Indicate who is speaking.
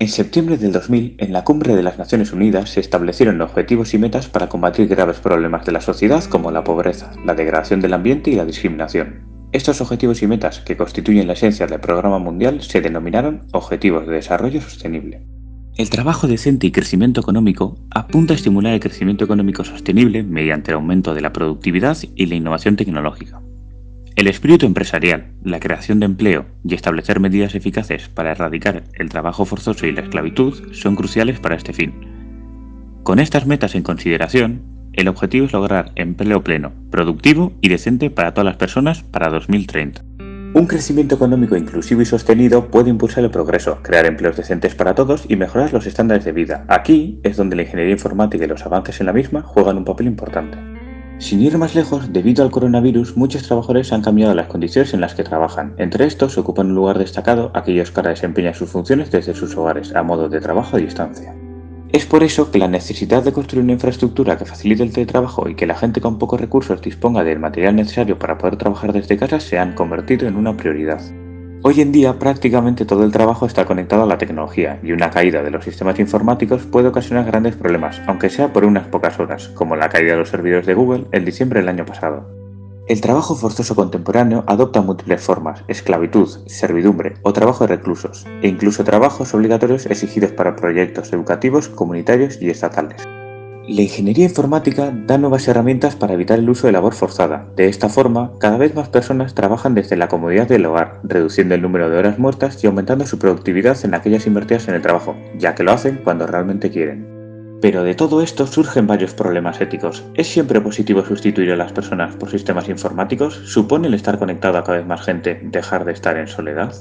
Speaker 1: En septiembre del 2000, en la Cumbre de las Naciones Unidas se establecieron objetivos y metas para combatir graves problemas de la sociedad como la pobreza, la degradación del ambiente y la discriminación. Estos objetivos y metas, que constituyen la esencia del programa mundial, se denominaron Objetivos de Desarrollo Sostenible. El trabajo decente y crecimiento económico apunta a estimular el crecimiento económico sostenible mediante el aumento de la productividad y la innovación tecnológica. El espíritu empresarial, la creación de empleo y establecer medidas eficaces para erradicar el trabajo forzoso y la esclavitud son cruciales para este fin. Con estas metas en consideración, el objetivo es lograr empleo pleno, productivo y decente para todas las personas para 2030. Un crecimiento económico inclusivo y sostenido puede impulsar el progreso, crear empleos decentes para todos y mejorar los estándares de vida. Aquí es donde la ingeniería informática y los avances en la misma juegan un papel importante. Sin ir más lejos, debido al coronavirus, muchos trabajadores han cambiado las condiciones en las que trabajan. Entre estos, ocupan un lugar destacado aquellos que ahora desempeñan sus funciones desde sus hogares, a modo de trabajo a distancia. Es por eso que la necesidad de construir una infraestructura que facilite el teletrabajo y que la gente con pocos recursos disponga del material necesario para poder trabajar desde casa se han convertido en una prioridad. Hoy en día prácticamente todo el trabajo está conectado a la tecnología y una caída de los sistemas informáticos puede ocasionar grandes problemas, aunque sea por unas pocas horas, como la caída de los servidores de Google en diciembre del año pasado. El trabajo forzoso contemporáneo adopta múltiples formas, esclavitud, servidumbre o trabajo de reclusos, e incluso trabajos obligatorios exigidos para proyectos educativos, comunitarios y estatales. La ingeniería informática da nuevas herramientas para evitar el uso de labor forzada. De esta forma, cada vez más personas trabajan desde la comodidad del hogar, reduciendo el número de horas muertas y aumentando su productividad en aquellas invertidas en el trabajo, ya que lo hacen cuando realmente quieren. Pero de todo esto surgen varios problemas éticos. ¿Es siempre positivo sustituir a las personas por sistemas informáticos? ¿Supone el estar conectado a cada vez más gente dejar de estar en soledad?